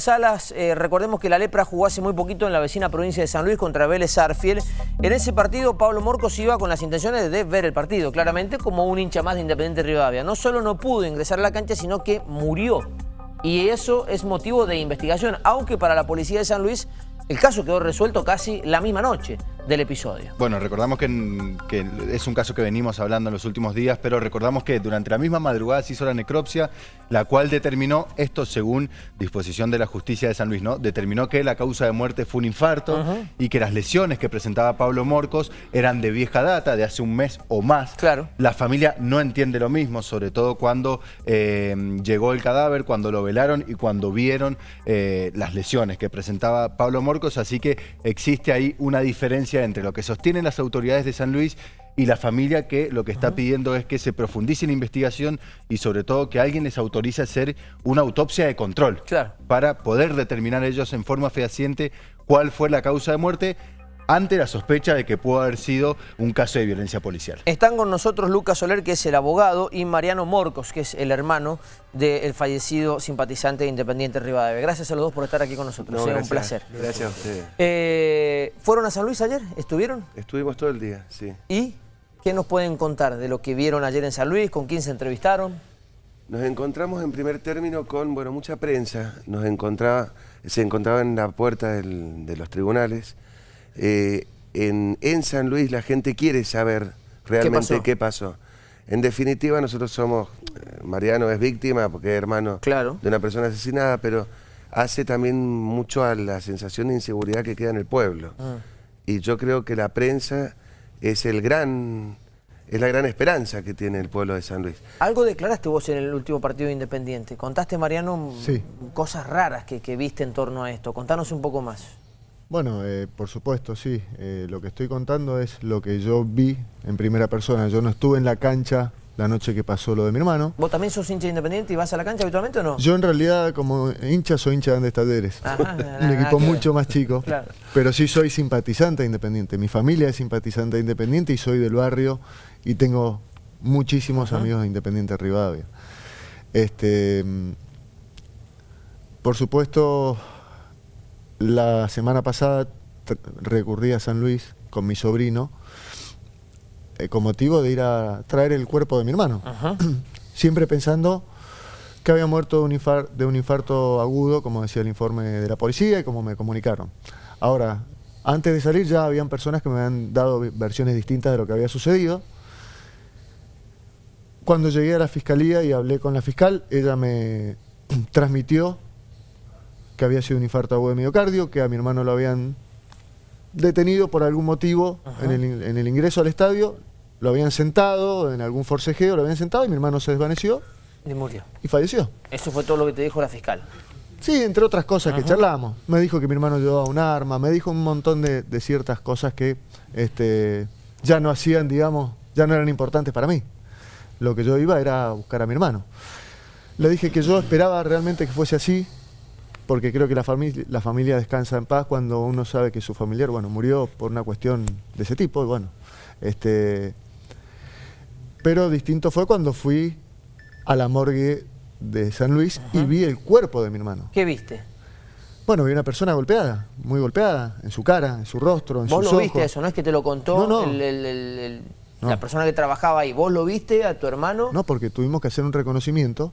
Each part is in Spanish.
Salas. Eh, recordemos que la Lepra jugó hace muy poquito en la vecina provincia de San Luis contra Vélez Arfiel. En ese partido Pablo Morcos iba con las intenciones de ver el partido, claramente como un hincha más de Independiente Rivadavia. No solo no pudo ingresar a la cancha, sino que murió. Y eso es motivo de investigación, aunque para la policía de San Luis el caso quedó resuelto casi la misma noche del episodio. Bueno, recordamos que, es un caso que venimos hablando en los últimos días, pero recordamos que durante la misma madrugada se hizo la necropsia, la cual determinó, esto según disposición de la justicia de San Luis, ¿no? Determinó que la causa de muerte fue un infarto y que las lesiones que presentaba Pablo Morcos eran de vieja data, de hace un mes o más. Claro. La familia no entiende lo mismo, sobre todo cuando eh, llegó el cadáver, cuando lo velaron y cuando vieron eh, las lesiones que presentaba Pablo Morcos, así que existe ahí una diferencia entre lo que sostienen las autoridades de San Luis y la familia que lo que está pidiendo es que se profundice en investigación y sobre todo que alguien les autorice a hacer una autopsia de control para poder determinar ellos en forma fehaciente cuál fue la causa de muerte ante la sospecha de que pudo haber sido un caso de violencia policial. Están con nosotros Lucas Soler, que es el abogado, y Mariano Morcos, que es el hermano del fallecido simpatizante de Independiente Rivadavia. Gracias a los dos por estar aquí con nosotros, no, un placer. Gracias a ustedes. Eh, ¿Fueron a San Luis ayer? ¿Estuvieron? Estuvimos todo el día, sí. ¿Y qué nos pueden contar de lo que vieron ayer en San Luis? ¿Con quién se entrevistaron? Nos encontramos en primer término con, bueno, mucha prensa. Nos encontraba, se encontraba en la puerta de los tribunales eh, en, San Luis la gente quiere saber realmente ¿Qué pasó? En definitiva, nosotros somos, eh, Mariano es víctima porque es hermano de una persona asesinada, pero hace también mucho a la sensación de inseguridad que queda en el pueblo. Ah. Y yo creo que la prensa es el gran es la gran esperanza que tiene el pueblo de San Luis. Algo declaraste vos en el último partido Independiente. Contaste, Mariano, cosas raras que, que, viste en torno a esto. Contanos un poco más. Bueno, eh, por supuesto, sí. Eh, lo que estoy contando es lo que yo vi en primera persona. Yo no estuve en la cancha la noche que pasó lo de mi hermano. ¿Vos también sos hincha independiente y vas a la cancha habitualmente o no? Yo en realidad como hincha soy hincha de Andes Talleres. Un equipo mucho más chico. Pero sí soy simpatizante Independiente. Mi familia es simpatizante Independiente y soy del barrio y tengo muchísimos amigos de Independiente Rivadavia. Este, mm, por supuesto, la semana pasada recurrí a San Luis con mi sobrino eh, con motivo de ir a traer el cuerpo de mi hermano. Siempre pensando que había muerto de un, infarto, de un infarto agudo, como decía el informe de la policía y como me comunicaron. Ahora, antes de salir ya habían personas que me habían dado versiones distintas de lo que había sucedido. Cuando llegué a la fiscalía y hablé con la fiscal, ella me transmitió que había sido un infarto agudo de miocardio, que a mi hermano lo habían detenido por algún motivo en el, ingreso al estadio, lo habían sentado en algún forcejeo, lo habían sentado y mi hermano se desvaneció. Y murió. Y falleció. Eso fue todo lo que te dijo la fiscal. Sí, entre otras cosas que charlamos. Me dijo que mi hermano llevaba un arma, me dijo un montón de, ciertas cosas que este, ya no hacían, digamos, ya no eran importantes para mí. Lo que yo iba era a buscar a mi hermano. Le dije que yo esperaba realmente que fuese así, porque creo que la, familia, la familia descansa en paz cuando uno sabe que su familiar, bueno, murió por una cuestión de ese tipo, y bueno, este... Pero distinto fue cuando fui a la morgue de San Luis y vi el cuerpo de mi hermano. ¿Qué viste? Bueno, vi una persona golpeada, muy golpeada, en su cara, en su rostro, en sus ojos. ¿Vos lo viste eso? ¿No es que te lo contó la persona que trabajaba ahí? ¿Vos lo viste a tu hermano? No, porque tuvimos que hacer un reconocimiento.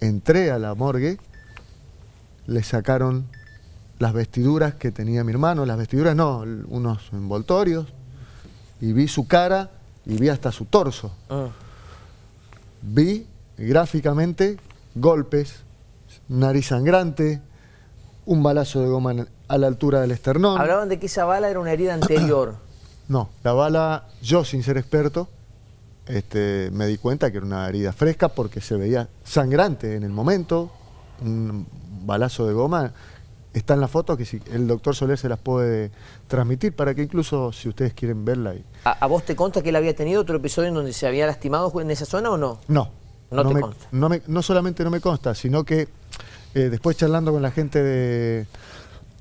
Entré a la morgue le sacaron las vestiduras que tenía mi hermano, las vestiduras no, unos envoltorios, y vi su cara y vi hasta su torso. Ah. Vi gráficamente golpes, nariz sangrante, un balazo de goma a la altura del esternón. Hablaban de que esa bala era una herida anterior. no, la bala, yo sin ser experto, este, me di cuenta que era una herida fresca porque se veía sangrante en el momento, un balazo de goma, está en la foto que si el doctor Soler se las puede transmitir para que incluso si ustedes quieren verla. Y... ¿A, vos te consta que él había tenido otro episodio en donde se había lastimado en esa zona o no? No. No, te consta. No, solamente no me consta, sino que eh, después charlando con la gente de...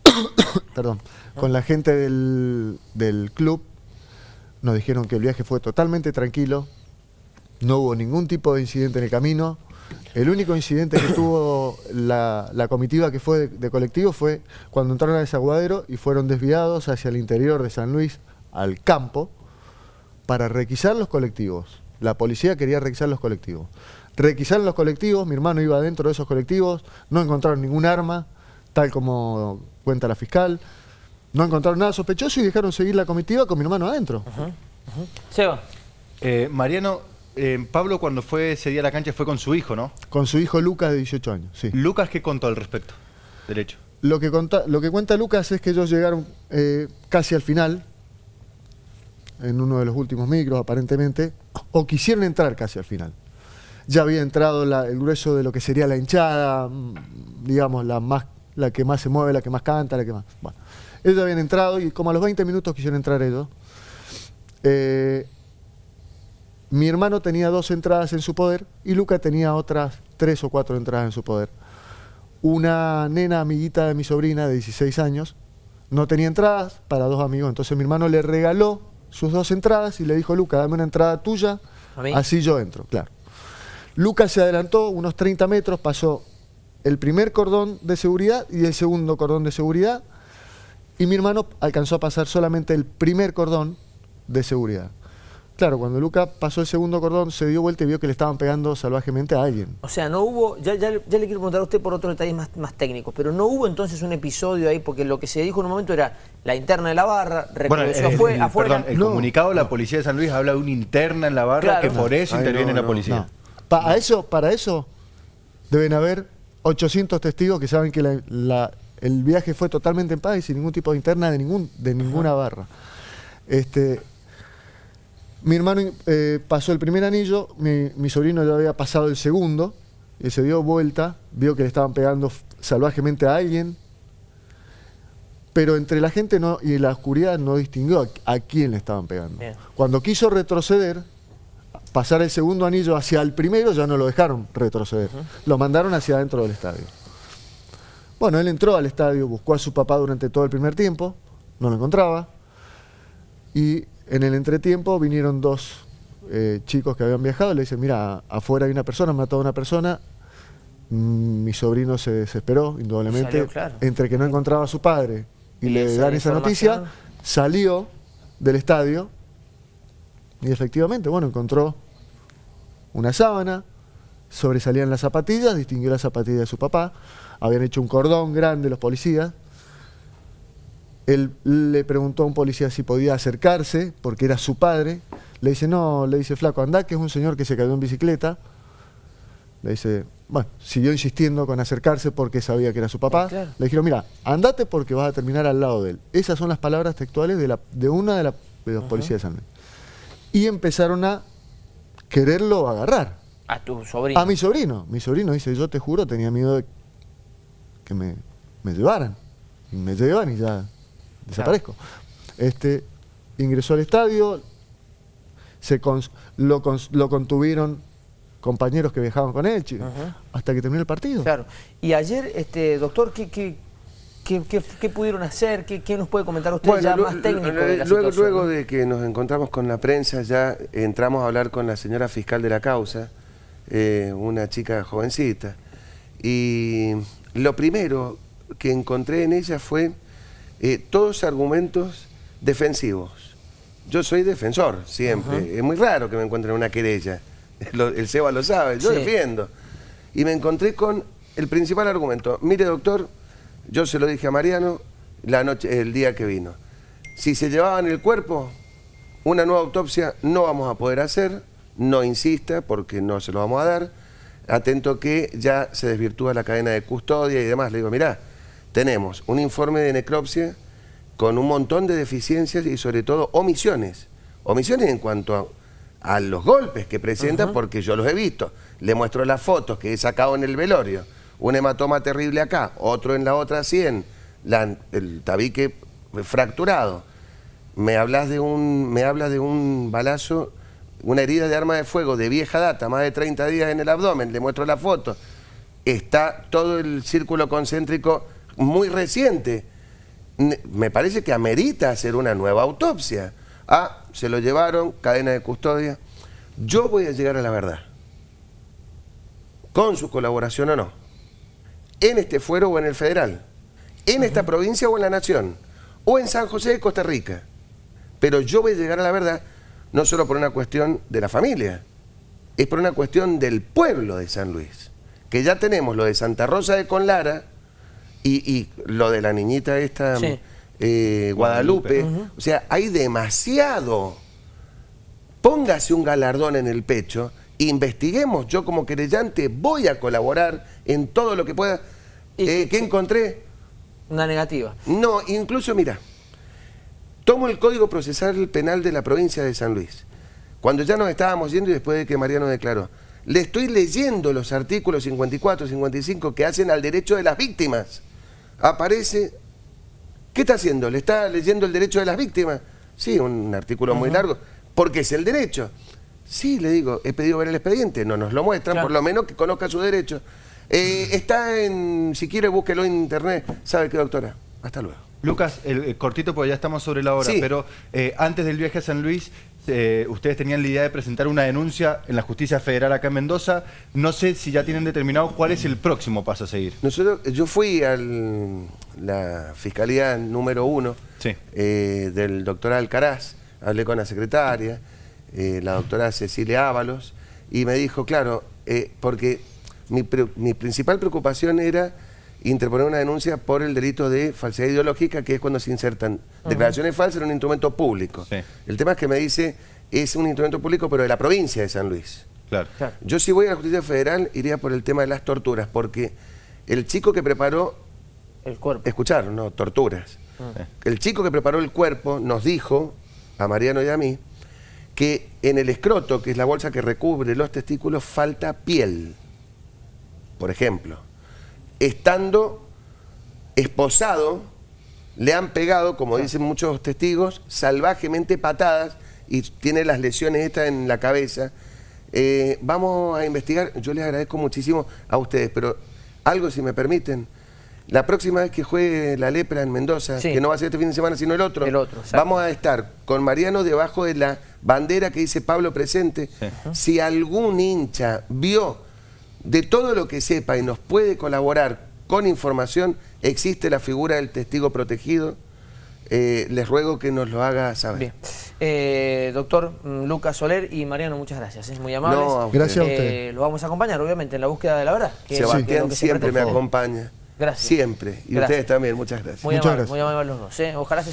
perdón, con la gente del, del club, nos dijeron que el viaje fue totalmente tranquilo, no hubo ningún tipo de incidente en el camino, El único incidente que tuvo la, comitiva que fue de, colectivo fue cuando entraron a Desaguadero y fueron desviados hacia el interior de San Luis, al campo, para requisar los colectivos. La policía quería requisar los colectivos. Requisaron los colectivos, mi hermano iba dentro de esos colectivos, no encontraron ningún arma, tal como cuenta la fiscal, no encontraron nada sospechoso y dejaron seguir la comitiva con mi hermano adentro. Seba. Eh, Mariano, eh, Pablo cuando fue ese día a la cancha fue con su hijo, ¿no? Con su hijo Lucas de 18 años, sí. ¿Lucas qué contó al respecto Derecho. Lo que, lo que cuenta Lucas es que ellos llegaron eh, casi al final, en uno de los últimos micros aparentemente, o quisieron entrar casi al final. Ya había entrado el grueso de lo que sería la hinchada, mm, digamos, la, más, la que más se mueve, la que más canta, la que más... Bueno, ellos habían entrado y como a los 20 minutos quisieron entrar ellos. Eh, mi hermano tenía dos entradas en su poder y Luca tenía otras tres o cuatro entradas en su poder. Una nena amiguita de mi sobrina de 16 años no tenía entradas para dos amigos, entonces mi hermano le regaló sus dos entradas y le dijo, Luca, dame una entrada tuya, así yo entro, claro. Luca se adelantó unos 30 metros, pasó el primer cordón de seguridad y el segundo cordón de seguridad, y mi hermano alcanzó a pasar solamente el primer cordón de seguridad. Claro, cuando Luca pasó el segundo cordón, se dio vuelta y vio que le estaban pegando salvajemente a alguien. O sea, no hubo, ya, ya, le quiero preguntar a usted por otros detalles más, más, técnicos, pero no hubo entonces un episodio ahí, porque lo que se dijo en un momento era la interna de la barra, reconoció bueno, afuera. el comunicado de la policía de San Luis habla de una interna en la barra que por eso interviene la policía. Para eso, para eso deben haber 800 testigos que saben que el viaje fue totalmente en paz y sin ningún tipo de interna de, ningún, de ninguna barra. Este, mi hermano eh, pasó el primer anillo, mi, sobrino ya había pasado el segundo, y se dio vuelta, vio que le estaban pegando salvajemente a alguien, pero entre la gente no, y la oscuridad no distinguió a, quién le estaban pegando. Cuando quiso retroceder, pasar el segundo anillo hacia el primero, ya no lo dejaron retroceder. Lo mandaron hacia adentro del estadio. Bueno, él entró al estadio, buscó a su papá durante todo el primer tiempo, no lo encontraba, y en el entretiempo vinieron dos eh, chicos que habían viajado, le dicen, mira, afuera hay una persona, mató a una persona, mm, mi sobrino se desesperó, indudablemente, entre que no encontraba a su padre y, le dan esa noticia, salió del estadio y efectivamente, bueno, encontró una sábana, sobresalían las zapatillas, distinguió las zapatillas de su papá, habían hecho un cordón grande los policías, él le preguntó a un policía si podía acercarse, porque era su padre. Le dice, no, le dice, flaco, anda, que es un señor que se cayó en bicicleta. Le dice, bueno, siguió insistiendo con acercarse porque sabía que era su papá. Le dijeron, mira, andate porque vas a terminar al lado de él. Esas son las palabras textuales de, la, de una de, la, los policías de San Luis. Y empezaron a quererlo agarrar. A tu sobrino. A mi sobrino. Mi sobrino dice, yo te juro, tenía miedo de que me, me llevaran. Y me llevan y ya desaparezco. Este, ingresó al estadio, se lo, contuvieron compañeros que viajaban con él, hasta que terminó el partido. Claro. Y ayer, este doctor, ¿qué, qué, pudieron hacer? ¿Qué, nos puede comentar usted ya más técnico de la luego, luego de que nos encontramos con la prensa, ya entramos a hablar con la señora fiscal de la causa, eh, una chica jovencita, y lo primero que encontré en ella fue eh, todos argumentos defensivos. Yo soy defensor, siempre. Es muy raro que me encuentren una querella. el Seba lo sabe, yo defiendo. Y me encontré con el principal argumento. Mire, doctor, yo se lo dije a Mariano la noche, el día que vino. Si se llevaban el cuerpo, una nueva autopsia no vamos a poder hacer, no insista porque no se lo vamos a dar. Atento que ya se desvirtúa la cadena de custodia y demás. Le digo, mirá, tenemos un informe de necropsia con un montón de deficiencias y sobre todo omisiones. Omisiones en cuanto a, los golpes que presenta, porque yo los he visto. Le muestro las fotos que he sacado en el velorio. Un hematoma terrible acá, otro en la otra 100, el tabique fracturado. Me hablas, de un, me hablas de un balazo, una herida de arma de fuego de vieja data, más de 30 días en el abdomen, le muestro la foto. Está todo el círculo concéntrico muy reciente. Me parece que amerita hacer una nueva autopsia. Ah, se lo llevaron, cadena de custodia. Yo voy a llegar a la verdad. con su colaboración o no, en este fuero o en el federal, en esta provincia o en la nación, o en San José de Costa Rica. Pero yo voy a llegar a la verdad no solo por una cuestión de la familia, es por una cuestión del pueblo de San Luis. Que ya tenemos lo de Santa Rosa de Conlara y, y lo de la niñita esta, Sí. eh, Guadalupe. O sea, hay demasiado. Póngase un galardón en el pecho, investiguemos. Yo como querellante voy a colaborar en todo lo que pueda. Y- Eh, ¿Qué encontré? Una negativa. No, incluso mira, tomo el Código Procesal Penal de la provincia de San Luis. Cuando ya nos estábamos yendo y después de que Mariano declaró, le estoy leyendo los artículos 54, 55 que hacen al derecho de las víctimas. Aparece, ¿qué está haciendo? ¿Le está leyendo el derecho de las víctimas? Sí, un artículo muy largo, porque es el derecho. Sí, le digo, he pedido ver el expediente, no nos lo muestran, Claro. por lo menos que conozca su derecho. Eh, está en, si quiere búsquelo en internet. ¿Sabe qué, doctora? Hasta luego. Lucas, el, el cortito porque ya estamos sobre la hora, Sí. pero eh, antes del viaje a San Luis, eh, ustedes tenían la idea de presentar una denuncia en la justicia federal acá en Mendoza. No sé si ya tienen determinado cuál es el próximo paso a seguir. Nosotros, yo fui a la fiscalía número uno Sí. eh, del doctor Alcaraz, hablé con la secretaria, eh, la doctora Cecilia Ábalos, y me dijo, claro, porque mi principal preocupación era interponer una denuncia por el delito de falsedad ideológica, que es cuando se insertan declaraciones falsas en un instrumento público. Sí. El tema es que me dice, es un instrumento público, pero de la provincia de San Luis. Claro. Claro. Yo si voy a la justicia federal iría por el tema de las torturas, porque el chico que preparó, El cuerpo. escucharon, no, torturas. Sí. El chico que preparó el cuerpo nos dijo, a Mariano y a mí, que en el escroto, que es la bolsa que recubre los testículos, falta piel. Por ejemplo, estando esposado, le han pegado, como dicen muchos testigos, salvajemente patadas y tiene las lesiones estas en la cabeza. Eh, vamos a investigar, yo les agradezco muchísimo a ustedes, pero algo si me permiten. La próxima vez que juegue la lepra en Mendoza, Sí. que no va a ser este fin de semana, sino el otro, El otro, exacto. vamos a estar con Mariano debajo de la bandera que dice Pablo presente. Sí. Si algún hincha vio de todo lo que sepa y nos puede colaborar con información, existe la figura del testigo protegido. Eh, les ruego que nos lo haga saber. Bien. Eh, doctor mm, Lucas Soler y Mariano, muchas gracias. Es muy amable. No, a. Gracias a Eh, usted. lo vamos a acompañar, obviamente, en la búsqueda de la verdad. que es lo Sebastián que siempre me acompaña. Gracias. Siempre. Y Gracias. ustedes también. Muchas gracias. Muy Muchas amable, gracias. muy amable los dos. ¿eh? Ojalá se